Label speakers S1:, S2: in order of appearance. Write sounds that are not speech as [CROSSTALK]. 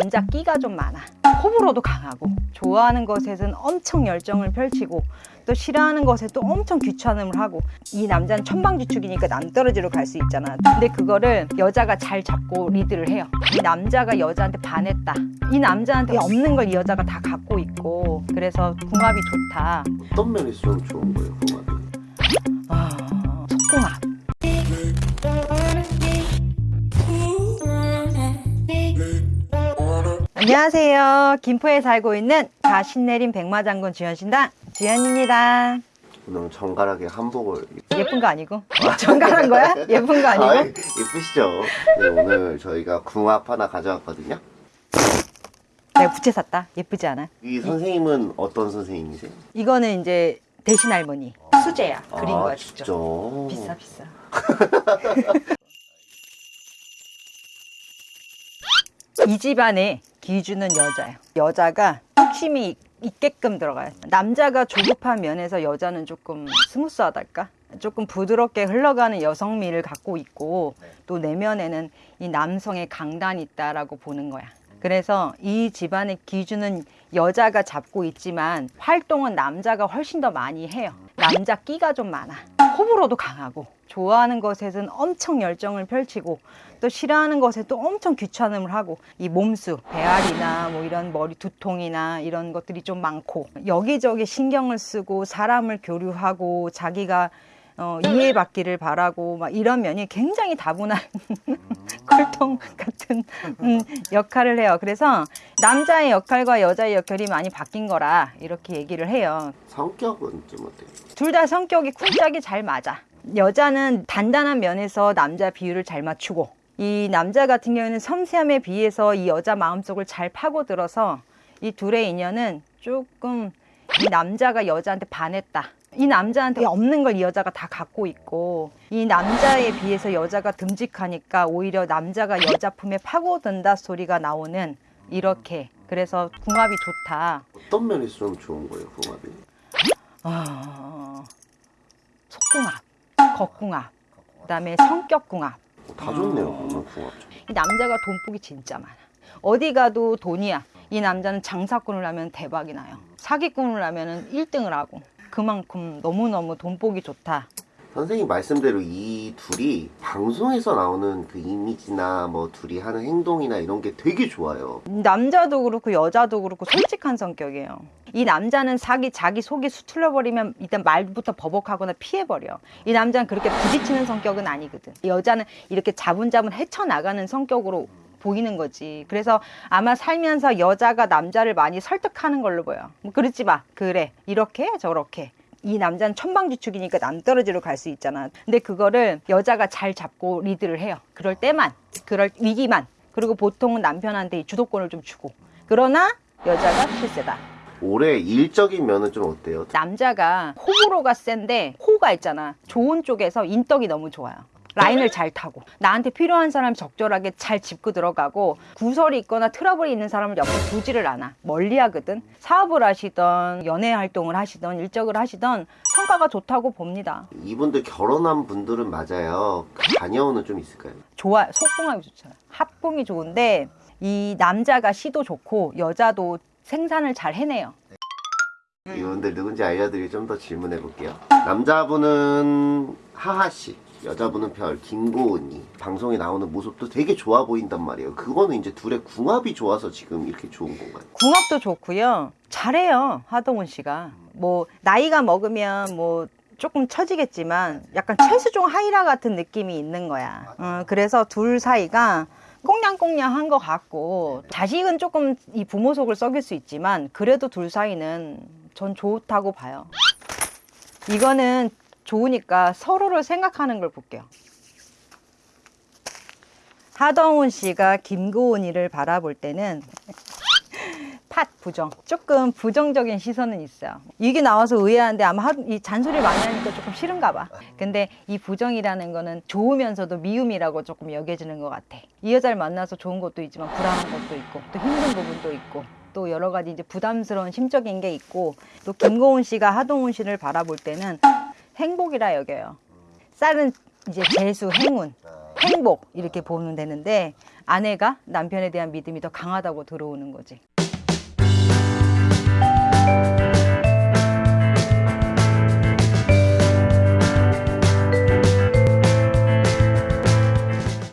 S1: 남자 끼가 좀 많아. 호불호도 강하고 좋아하는 것에는 엄청 열정을 펼치고 또 싫어하는 것에 또 엄청 귀찮음을 하고 이 남자는 천방지축이니까 남떨어지로 갈 수 있잖아. 근데 그거를 여자가 잘 잡고 리드를 해요. 이 남자가 여자한테 반했다. 이 남자한테 없는 걸 이 여자가 다 갖고 있고 그래서 궁합이 좋다.
S2: 어떤 면에서 좀 좋은 거예요, 궁합이?
S1: 아, 안녕하세요 김포에 살고 있는 자신내린 백마장군 주현신당 주현입니다
S2: 오늘 정갈하게 한복을 입-
S1: 예쁜 거 아니고 정갈한 거야? 예쁜 거 아니고?
S2: 아, 예쁘시죠? 네, 오늘 저희가 궁합 하나 가져왔거든요.
S1: 내가 부채 샀다 예쁘지 않아?
S2: 이 선생님은 어떤 선생님이세요?
S1: 이거는 이제 대신 할머니 수제야 그린
S2: 아,
S1: 거야
S2: 진짜.
S1: 직접 비싸 비싸 [LAUGHS] 이 집안에 기주는 여자예요. 여자가 뚝심이 있게끔 들어가요. 남자가 조급한 면에서 여자는 조금 스무스하달까? 조금 부드럽게 흘러가는 여성미를 갖고 있고 또 내면에는 이 남성의 강단이 있다라고 보는 거야. 그래서 이 집안의 기준은 여자가 잡고 있지만 활동은 남자가 훨씬 더 많이 해요 남자 끼가 좀 많아. 호불호도 강하고 좋아하는 것에는 엄청 열정을 펼치고 또 싫어하는 것에 또 엄청 귀찮음을 하고 이 몸수 배앓이나 뭐 이런 머리 두통이나 이런 것들이 좀 많고 여기저기 신경을 쓰고 사람을 교류하고 자기가 어, 이해받기를 바라고 막 이런 면이 굉장히 다분한 콜통 [LAUGHS] 같은 음, 역할을 해요. 그래서 남자의 역할과 여자의 역할이 많이 바뀐 거라 이렇게 얘기를 해요.
S2: 성격은 좀 어때요?
S1: 둘 다 성격이 쿵짝이 잘 맞아. 여자는 단단한 면에서 남자 비율을 잘 맞추고 이 남자 같은 경우에는 섬세함에 비해서 이 여자 마음속을 잘 파고들어서 이 둘의 인연은 조금 이 남자가 여자한테 반했다. 이 남자한테 없는 걸 이 여자가 다 갖고 있고 이 남자에 비해서 여자가 듬직하니까 오히려 남자가 여자 품에 파고든다 소리가 나오는 이렇게 그래서 궁합이 좋다.
S2: 어떤 면에서 좀 좋은 거예요, 궁합이?
S1: 아, 속궁합, 겉궁합, 그다음에 성격궁합.
S2: 어, 다 좋네요, 그러면 궁합.
S1: 이 남자가 돈복이 진짜 많아. 어디 가도 돈이야. 이 남자는 장사꾼을 하면 대박이 나요. 사기꾼을 하면 1등을 하고. 그만큼 너무너무 돈복이 좋다.
S2: 선생님 말씀대로 이 둘이 방송에서 나오는 그 이미지나 뭐 둘이 하는 행동이나 이런 게 되게 좋아요.
S1: 남자도 그렇고 여자도 그렇고 솔직한 성격이에요. 이 남자는 자기 자기 속이 수틀려버리면 일단 말부터 버벅하거나 피해버려. 이 남자는 그렇게 부딪히는 성격은 아니거든. 이 여자는 이렇게 자분자분 헤쳐나가는 성격으로 보이는 거지. 그래서 아마 살면서 여자가 남자를 많이 설득하는 걸로 보여. 뭐 그러지 마. 그래. 이렇게 저렇게. 이 남자는 천방지축이니까 남떨어지로 갈 수 있잖아. 근데 그거를 여자가 잘 잡고 리드를 해요. 그럴 때만, 그럴 위기만. 그리고 보통은 남편한테 이 주도권을 좀 주고. 그러나 여자가 필세다.
S2: 올해 일적인 면은 좀 어때요?
S1: 남자가 호불호가 센데 호가 있잖아. 좋은 쪽에서 인덕이 너무 좋아요. 라인을 잘 타고 나한테 필요한 사람 적절하게 잘 짚고 들어가고 구설이 있거나 트러블이 있는 사람을 옆에 두지를 않아. 멀리 하거든. 사업을 하시던 연애 활동을 하시던 일적을 하시던 성과가 좋다고 봅니다.
S2: 이분들 결혼한 분들은 맞아요. 그 자녀는 좀 있을까요?
S1: 좋아 속궁합이 좋잖아 합궁이 좋은데 이 남자가 시도 좋고 여자도 생산을 잘 해내요.
S2: 이분들 누군지 알려드리고 좀 더 질문해 볼게요. 남자분은 하하 씨, 여자분은 별 김고은이 방송에 나오는 모습도 되게 좋아 보인단 말이에요. 그거는 이제 둘의 궁합이 좋아서 지금 이렇게 좋은 건가요?
S1: 궁합도 좋고요. 잘해요. 하동훈 씨가. 뭐 나이가 먹으면 뭐 조금 처지겠지만 약간 최수종 하이라 같은 느낌이 있는 거야. 어, 그래서 둘 사이가 꽁냥꽁냥한 것 같고 자식은 조금 이 부모 속을 썩일 수 있지만 그래도 둘 사이는 전 좋다고 봐요. 이거는 좋으니까 서로를 생각하는 걸 볼게요. 하동훈 씨가 김고은이를 바라볼 때는 [LAUGHS] 팥 부정 조금 부정적인 시선은 있어요. 이게 나와서 의아한데 아마 하- 이 잔소리 많이 하니까 조금 싫은가 봐. 근데 이 부정이라는 거는 좋으면서도 미움이라고 조금 여겨지는 것 같아. 이 여자를 만나서 좋은 것도 있지만 불안한 것도 있고 또 힘든 부분도 있고 또 여러 가지 이제 부담스러운 심적인 게 있고 또 김고은 씨가 하동훈 씨를 바라볼 때는 행복이라 여겨요 쌀은 이제 재수 행운 행복 이렇게 보면 되는데 아내가 남편에 대한 믿음이 더 강하다고 들어오는 거지.